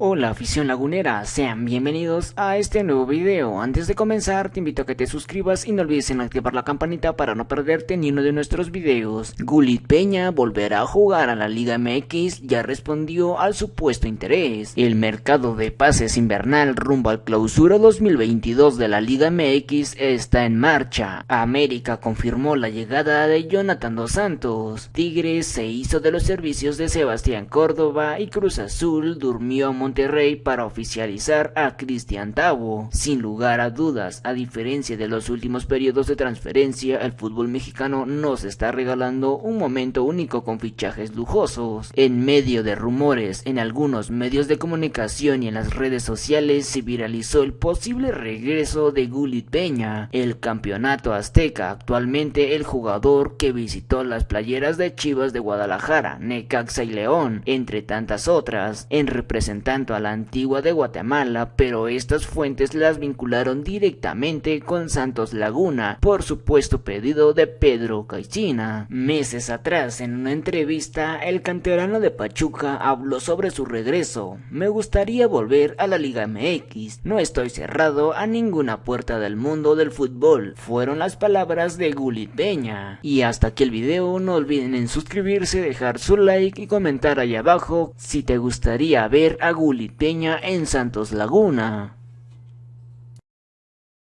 Hola afición lagunera, sean bienvenidos a este nuevo video. Antes de comenzar te invito a que te suscribas y no olvides en activar la campanita para no perderte ni uno de nuestros videos. Gulit Peña volverá a jugar a la Liga MX, ya respondió al supuesto interés. El mercado de pases invernal rumbo al clausura 2022 de la Liga MX está en marcha. América confirmó la llegada de Jonathan Dos Santos. Tigres se hizo de los servicios de Sebastián Córdoba y Cruz Azul durmió a Monterrey para oficializar a Cristian Tavo. Sin lugar a dudas, a diferencia de los últimos periodos de transferencia, el fútbol mexicano nos está regalando un momento único con fichajes lujosos. En medio de rumores en algunos medios de comunicación y en las redes sociales se viralizó el posible regreso de Gulit Peña, el campeonato azteca, actualmente el jugador que visitó las playeras de Chivas de Guadalajara, Necaxa y León, entre tantas otras, en representante a la antigua de Guatemala, pero estas fuentes las vincularon directamente con Santos Laguna, por supuesto pedido de Pedro Caixina. Meses atrás, en una entrevista, el canterano de Pachuca habló sobre su regreso. Me gustaría volver a la Liga MX. No estoy cerrado a ninguna puerta del mundo del fútbol. Fueron las palabras de Gulit Peña. Y hasta aquí el video, no olviden en suscribirse, dejar su like y comentar ahí abajo si te gustaría ver a Gulit Peña en Santos Laguna.